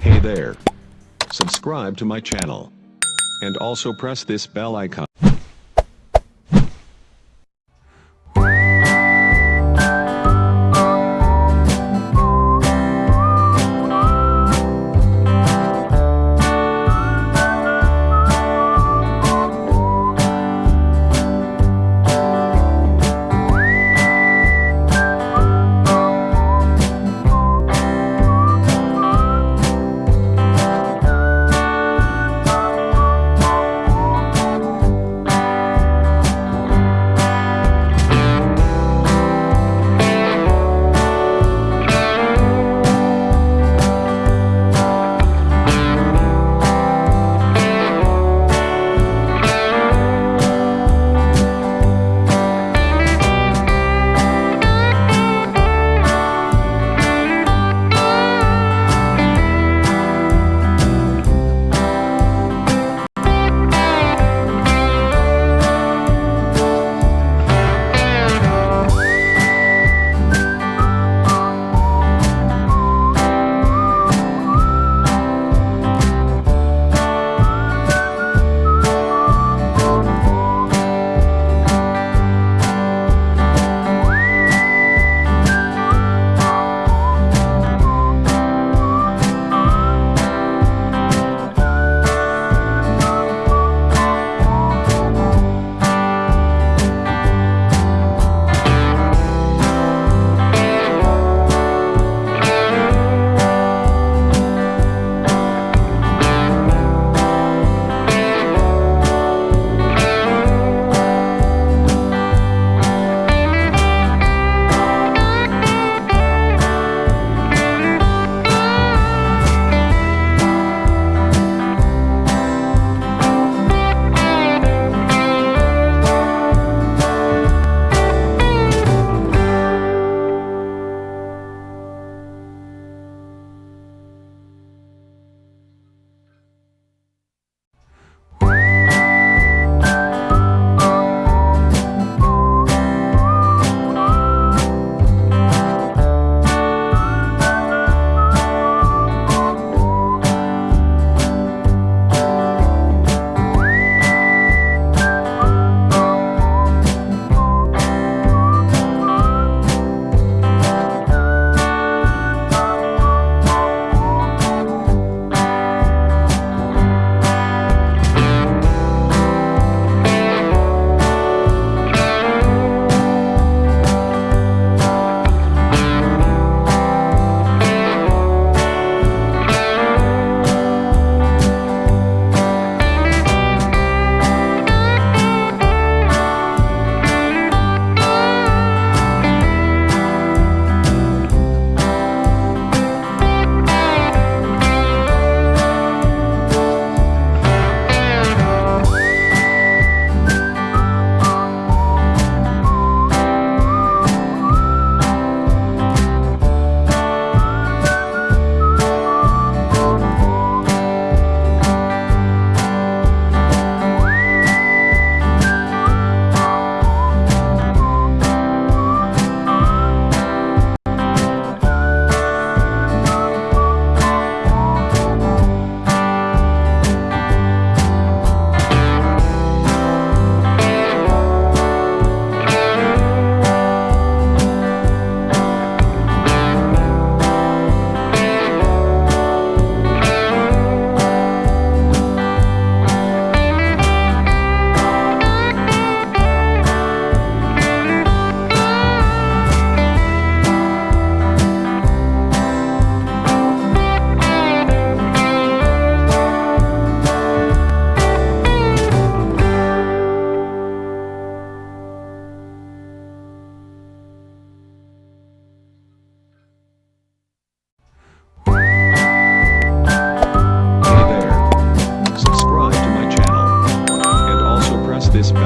Hey there. Subscribe to my channel. And also press this bell icon.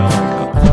I'll wake.